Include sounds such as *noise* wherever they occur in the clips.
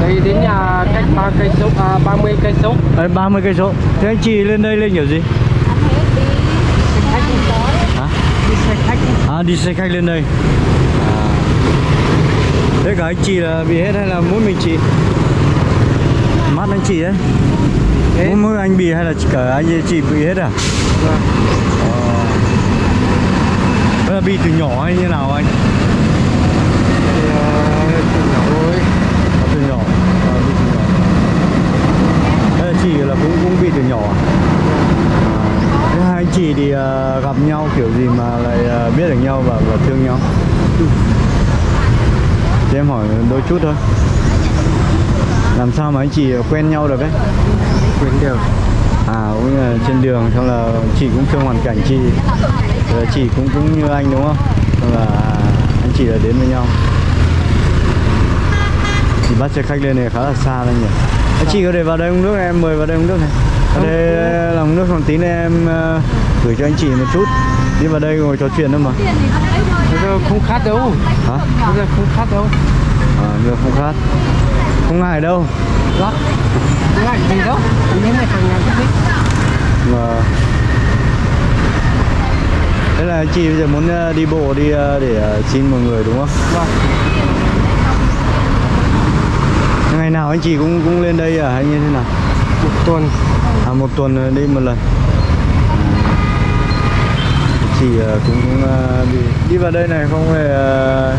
đây đến nhà cách ba cây số à, 30 cây số Đấy, 30 cây số. Thế anh chị lên đây lên kiểu gì? Hả? đi xe khách À đi xe khách lên đây. À. Thế cả anh chị là bị hết hay là mỗi mình chị? Mắt anh chị đấy. Mỗi, mỗi anh bị hay là cả anh chị bị hết à? Vâng. Ờ. Thế là bị từ nhỏ hay như nào anh? thì ờ, từ nhỏ thôi À, từ nhỏ. À, bị từ nhỏ. Thế là chị là cũng cũng bị từ nhỏ à? À. Hai anh chị thì ờ, gặp nhau kiểu gì mà lại ờ, biết được nhau và, và thương nhau? Thế em hỏi đôi chút thôi. Làm sao mà anh chị quen nhau được ấy? quyền được À cũng là trên đường xong là chị cũng thương hoàn cảnh chị Rồi chị cũng cũng như anh đúng không? Xong là anh chị là đến với nhau Thì bắt xe khách lên này khá là xa đây nhỉ Anh chị có thể vào đây uống nước em mời vào đây uống nước này Ở đây là uống nước xong tí nữa em ờ, gửi cho anh chị một chút. Đi vào đây ngồi trò chuyện thôi mà. Không khát đâu. Hả? bây giờ không khát đâu. À, nhưng không khát. Không ngại đâu. Đó ngại gì đâu. Như này hàng ngàn cái mà thế là chị bây giờ muốn ờ, đi bộ đi ờ, để ờ, xin mọi người đúng không? Vâng. Ngày nào anh chị cũng cũng lên đây à hay như thế nào một tuần. À một tuần đi một lần. Chị ờ, cũng cũng, ờ, đi đi vào đây này không ờ,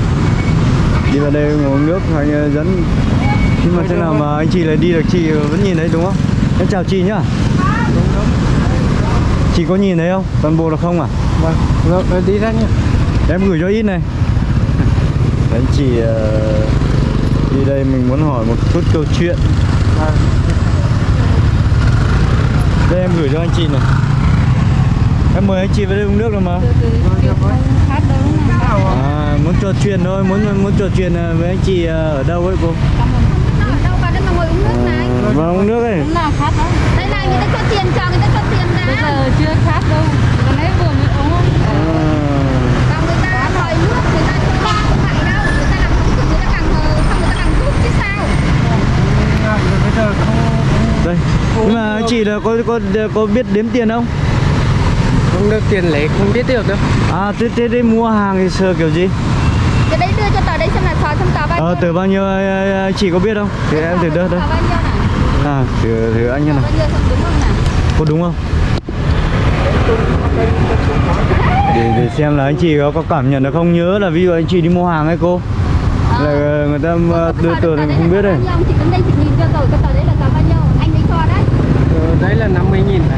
đi vào đây uống nước ờ, dẫn. Nhưng mà thế nào mà anh chị lại đi được chị vẫn nhìn thấy đúng không? Em chào chị nhá. Chị có nhìn thấy không? Toàn bộ là không à? Vâng rồi rồi đi ra nhá. Em gửi cho ít này. Anh chị đi đây mình muốn hỏi một chút câu chuyện. Vâng gửi cho anh chị này. Em mời anh chị vào đây uống nước rồi mà. À, muốn trò chuyện thôi muốn muốn trò chuyện ờ, với anh chị ờ, ở đâu ấy cô? Đâu vào đây mà ngồi uống nước này? À, vào uống nước ấy. Đây này người ta cho tiền cho người ta cho tiền đã bây giờ chưa khát đâu còn nãy vừa mới uống à, còn người ta mời nước người ta cho không phải đâu người ta làm không được người ta càng ờ, không người ta càng rút chứ sao ngại rồi bây giờ không đây anh chị là có có có biết đếm tiền không? Không được tiền lẻ không biết được đâu. À thế thế thế mua hàng thì sờ kiểu gì? Cái đấy đưa cho tờ đấy xem là sò xem tờ bao nhiêu. ờ từ bao nhiêu ờ, ờ, chị có biết không? Thì em thử đưa tờ đây. này à thử thử anh như nào. Không không có đúng không? Để, để xem là anh chị có, có cảm nhận được không? Nhớ là ví dụ anh chị đi mua hàng ấy cô. Là ờ, người ta ờ, đưa tờ thì không biết ông chị đến đây chị nhìn cho rồi cái tờ đấy là tờ bao nhiêu anh ấy cho đấy Ờ, đấy là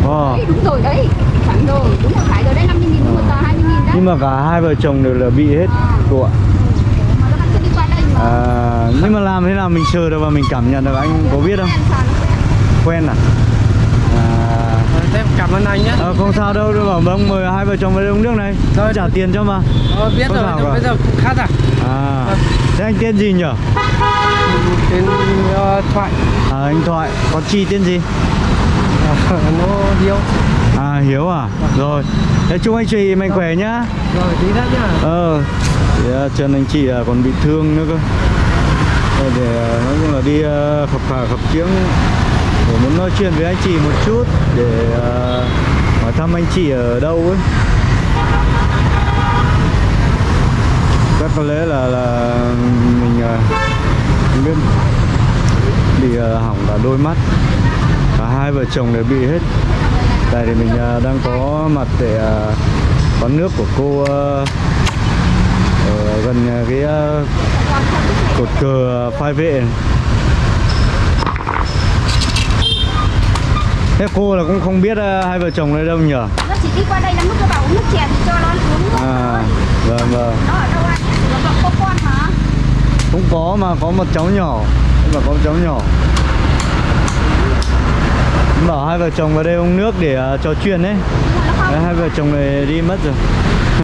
50 nghìn này Ờ. đấy đúng rồi đấy. Chuẩn rồi đúng rồi phải rồi đấy 50 nghìn một tờ 20 nghìn đấy. Nhưng mà cả hai vợ chồng đều là bị hết cô ạ. Mà à, nhưng mà làm thế nào mình sờ được và mình cảm nhận được anh có biết không? quen? À, à. Ờ, cảm ơn anh nhé ờ, không sao đâu đâu bảo vâng mời hai vợ chồng vào đây uống nước này. Rồi. trả tiền cho mà. Ờ, biết Có rồi bây giờ không khát à? À. Thế anh tên gì nhở? Tên ờ, thoại. À, anh thoại. Có chi tên gì *laughs* nó hiếu. À hiếu à? Rồi. Thế chúc anh chị mạnh khỏe nhá. Rồi đi ra nhá. Ờ. Thì, uh, chân anh chị à, còn bị thương nữa cơ. Ờ, để à, nói chung là đi à, khập khà khập chiếng để muốn nói chuyện với anh chị một chút để à, hỏi thăm anh chị ở đâu ấy. Chắc có lẽ là là mình à, không biết. Bị à, hỏng cả đôi mắt cả hai vợ chồng đều bị hết tại thì mình à, đang có mặt để à, quán nước của cô à, ở gần cái cột cờ phai vệ. Thế cô là cũng không biết hai vợ chồng đây đâu nó chỉ đi qua đây nó cứ bảo uống nước chè thì cho nó uống À, vâng vâng. nó ở đâu anh nó có con hả Cũng có mà có một cháu nhỏ, mà có một cháu nhỏ. Bảo hai vợ chồng vào đây uống nước để à, trò chuyện Đấy, hai vợ chồng này đi mất rồi.